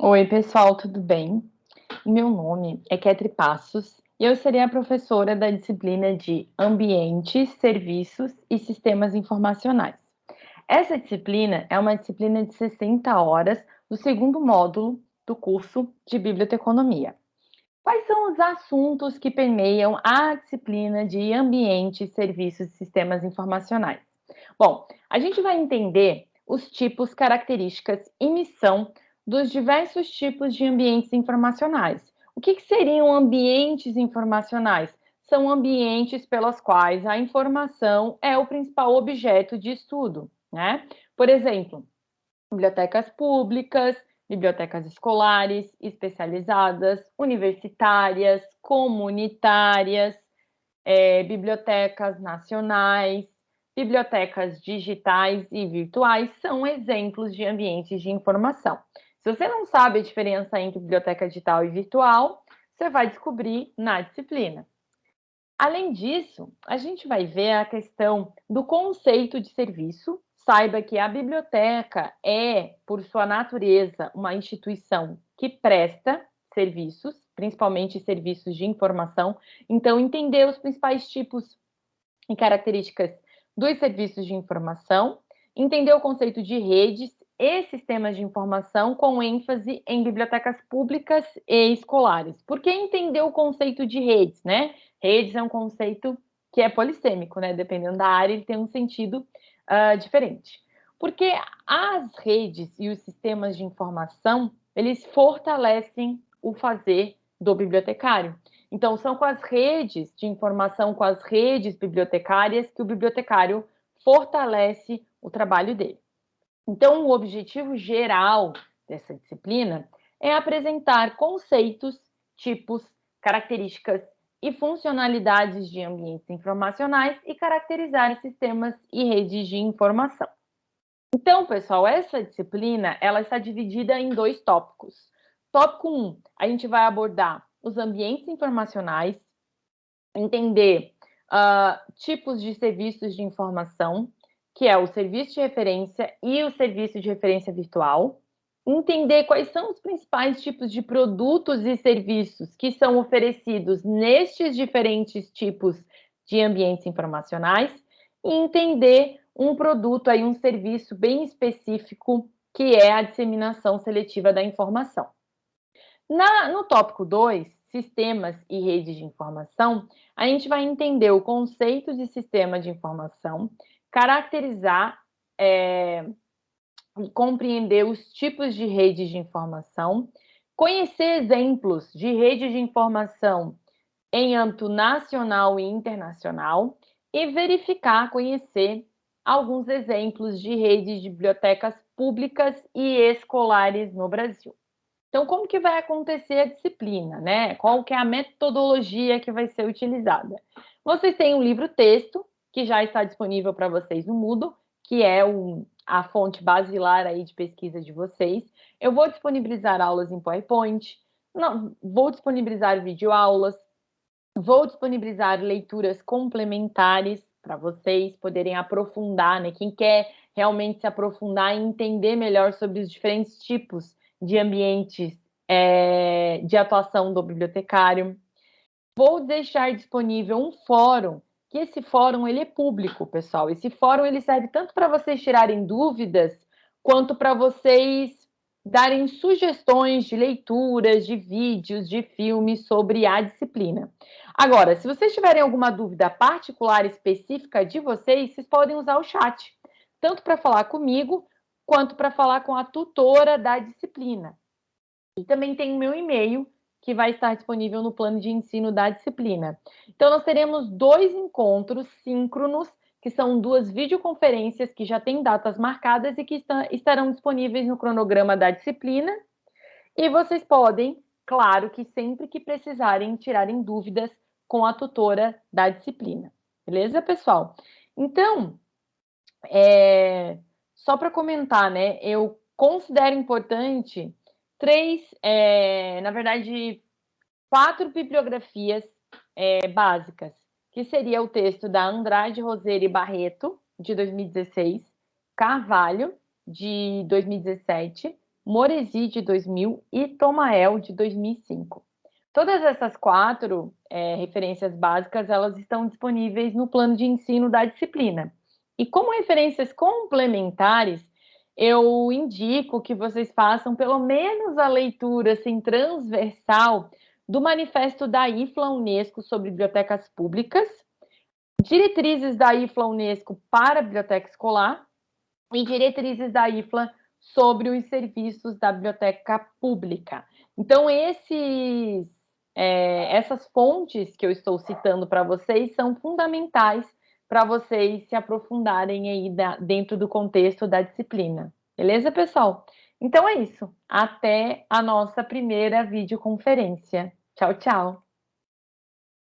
Oi, pessoal, tudo bem? Meu nome é Ketri Passos e eu serei a professora da disciplina de Ambientes, Serviços e Sistemas Informacionais. Essa disciplina é uma disciplina de 60 horas do segundo módulo do curso de Biblioteconomia. Quais são os assuntos que permeiam a disciplina de Ambientes, Serviços e Sistemas Informacionais? Bom, a gente vai entender os tipos, características e missão dos diversos tipos de ambientes informacionais. O que, que seriam ambientes informacionais? São ambientes pelos quais a informação é o principal objeto de estudo, né? Por exemplo, bibliotecas públicas, bibliotecas escolares, especializadas, universitárias, comunitárias, é, bibliotecas nacionais, bibliotecas digitais e virtuais são exemplos de ambientes de informação. Se você não sabe a diferença entre biblioteca digital e virtual, você vai descobrir na disciplina. Além disso, a gente vai ver a questão do conceito de serviço. Saiba que a biblioteca é, por sua natureza, uma instituição que presta serviços, principalmente serviços de informação. Então, entender os principais tipos e características dos serviços de informação, entender o conceito de redes e sistemas de informação com ênfase em bibliotecas públicas e escolares. Por que entender o conceito de redes, né? Redes é um conceito que é polissêmico, né? Dependendo da área, ele tem um sentido uh, diferente. Porque as redes e os sistemas de informação, eles fortalecem o fazer do bibliotecário. Então, são com as redes de informação, com as redes bibliotecárias, que o bibliotecário fortalece o trabalho dele. Então, o objetivo geral dessa disciplina é apresentar conceitos, tipos, características e funcionalidades de ambientes informacionais e caracterizar sistemas e redes de informação. Então, pessoal, essa disciplina ela está dividida em dois tópicos. Tópico 1, um, a gente vai abordar os ambientes informacionais, entender uh, tipos de serviços de informação, que é o serviço de referência e o serviço de referência virtual, entender quais são os principais tipos de produtos e serviços que são oferecidos nestes diferentes tipos de ambientes informacionais e entender um produto aí um serviço bem específico que é a disseminação seletiva da informação. Na, no tópico 2, sistemas e redes de informação, a gente vai entender o conceito de sistema de informação, caracterizar é, e compreender os tipos de redes de informação, conhecer exemplos de redes de informação em âmbito nacional e internacional e verificar, conhecer alguns exemplos de redes de bibliotecas públicas e escolares no Brasil. Então, como que vai acontecer a disciplina, né? Qual que é a metodologia que vai ser utilizada? Vocês têm um livro-texto que já está disponível para vocês no Moodle, que é um, a fonte basilar aí de pesquisa de vocês. Eu vou disponibilizar aulas em PowerPoint, não, vou disponibilizar videoaulas, vou disponibilizar leituras complementares para vocês poderem aprofundar, né? Quem quer realmente se aprofundar e entender melhor sobre os diferentes tipos de ambientes é, de atuação do bibliotecário. Vou deixar disponível um fórum, que esse fórum ele é público, pessoal. Esse fórum ele serve tanto para vocês tirarem dúvidas, quanto para vocês darem sugestões de leituras, de vídeos, de filmes sobre a disciplina. Agora, se vocês tiverem alguma dúvida particular específica de vocês, vocês podem usar o chat, tanto para falar comigo, quanto para falar com a tutora da disciplina. E também tem o meu e-mail, que vai estar disponível no plano de ensino da disciplina. Então, nós teremos dois encontros síncronos, que são duas videoconferências que já têm datas marcadas e que estarão disponíveis no cronograma da disciplina. E vocês podem, claro que sempre que precisarem, tirarem dúvidas com a tutora da disciplina. Beleza, pessoal? Então, é, só para comentar, né? Eu considero importante três, é, na verdade, quatro bibliografias é, básicas, que seria o texto da Andrade Roseira Barreto, de 2016, Carvalho, de 2017, Moresi, de 2000 e Tomael, de 2005. Todas essas quatro é, referências básicas, elas estão disponíveis no plano de ensino da disciplina. E como referências complementares, eu indico que vocês façam pelo menos a leitura assim, transversal do manifesto da IFLA Unesco sobre bibliotecas públicas, diretrizes da IFLA Unesco para a biblioteca escolar e diretrizes da IFLA sobre os serviços da biblioteca pública. Então, esses, é, essas fontes que eu estou citando para vocês são fundamentais para vocês se aprofundarem aí da, dentro do contexto da disciplina. Beleza, pessoal? Então é isso. Até a nossa primeira videoconferência. Tchau, tchau.